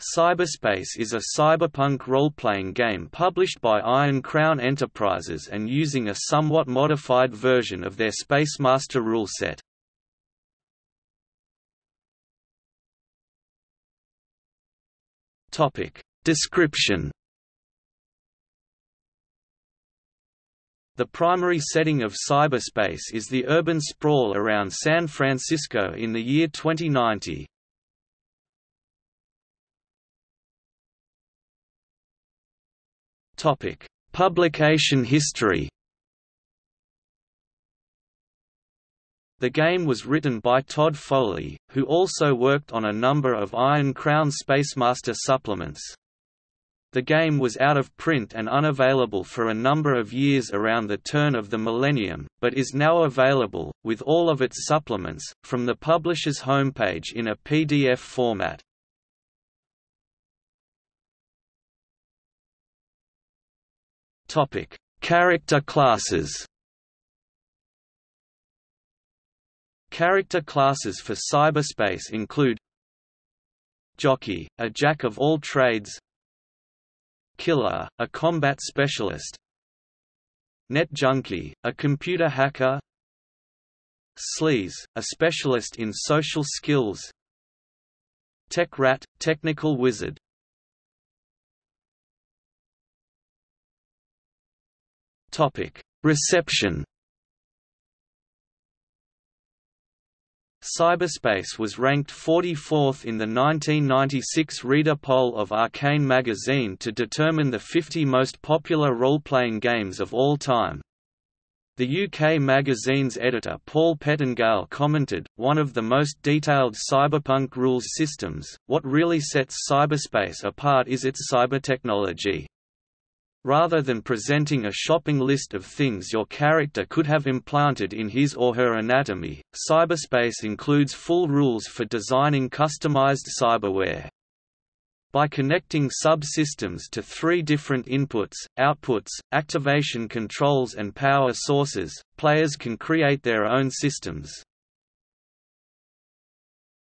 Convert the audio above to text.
Cyberspace is a cyberpunk role-playing game published by Iron Crown Enterprises and using a somewhat modified version of their Spacemaster rule set. Topic Description The primary setting of cyberspace is the urban sprawl around San Francisco in the year 2090. Topic: Publication history. The game was written by Todd Foley, who also worked on a number of Iron Crown Spacemaster supplements. The game was out of print and unavailable for a number of years around the turn of the millennium, but is now available, with all of its supplements, from the publisher's homepage in a PDF format. Topic: Character classes. Character classes for cyberspace include Jockey, a jack of all trades. Killer, a combat specialist. Net Junkie, a computer hacker. Sleaze, a specialist in social skills. Tech Rat, technical wizard Reception. Cyberspace was ranked 44th in the 1996 reader poll of Arcane magazine to determine the 50 most popular role-playing games of all time. The UK magazine's editor Paul Pettengale commented, one of the most detailed cyberpunk rules systems, what really sets cyberspace apart is its cybertechnology. Rather than presenting a shopping list of things your character could have implanted in his or her anatomy, cyberspace includes full rules for designing customized cyberware. By connecting subsystems to three different inputs, outputs, activation controls and power sources, players can create their own systems.